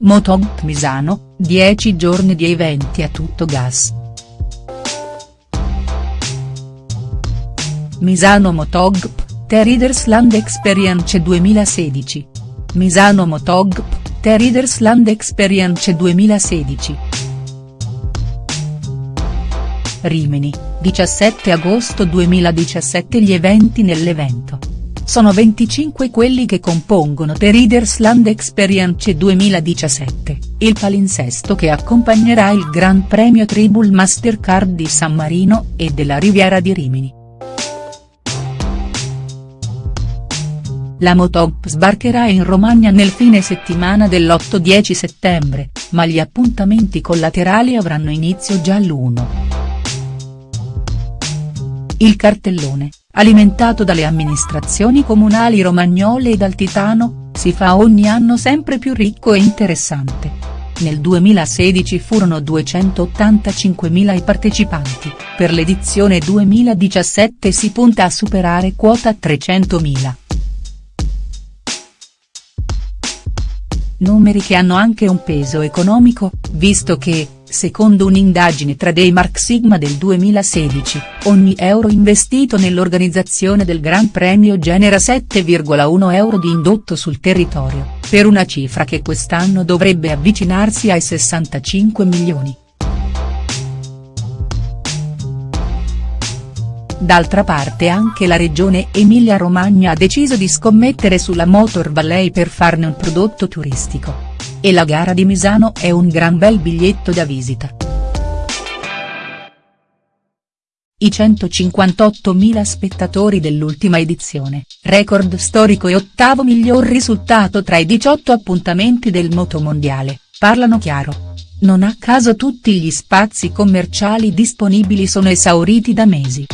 Motogp Misano, 10 giorni di eventi a tutto gas. Misano Motogp, The Readers Land Experience 2016. Misano Motogp, The Readers Land Experience 2016. Rimini, 17 agosto 2017 Gli eventi nell'evento. Sono 25 quelli che compongono The Readers Land Experience 2017, il palinsesto che accompagnerà il Gran Premio Tribul Mastercard di San Marino e della Riviera di Rimini. La Motop sbarcherà in Romagna nel fine settimana dell'8-10 settembre, ma gli appuntamenti collaterali avranno inizio già l'1. Il cartellone, alimentato dalle amministrazioni comunali romagnole e dal Titano, si fa ogni anno sempre più ricco e interessante. Nel 2016 furono 285.000 i partecipanti, per l'edizione 2017 si punta a superare quota 300.000. Numeri che hanno anche un peso economico, visto che, secondo un'indagine tra dei Mark Sigma del 2016, ogni euro investito nell'organizzazione del Gran Premio genera 7,1 euro di indotto sul territorio, per una cifra che quest'anno dovrebbe avvicinarsi ai 65 milioni. D'altra parte anche la regione Emilia-Romagna ha deciso di scommettere sulla Motor Valley per farne un prodotto turistico. E la gara di Misano è un gran bel biglietto da visita. I 158.000 spettatori dell'ultima edizione, record storico e ottavo miglior risultato tra i 18 appuntamenti del motomondiale, parlano chiaro. Non a caso tutti gli spazi commerciali disponibili sono esauriti da mesi.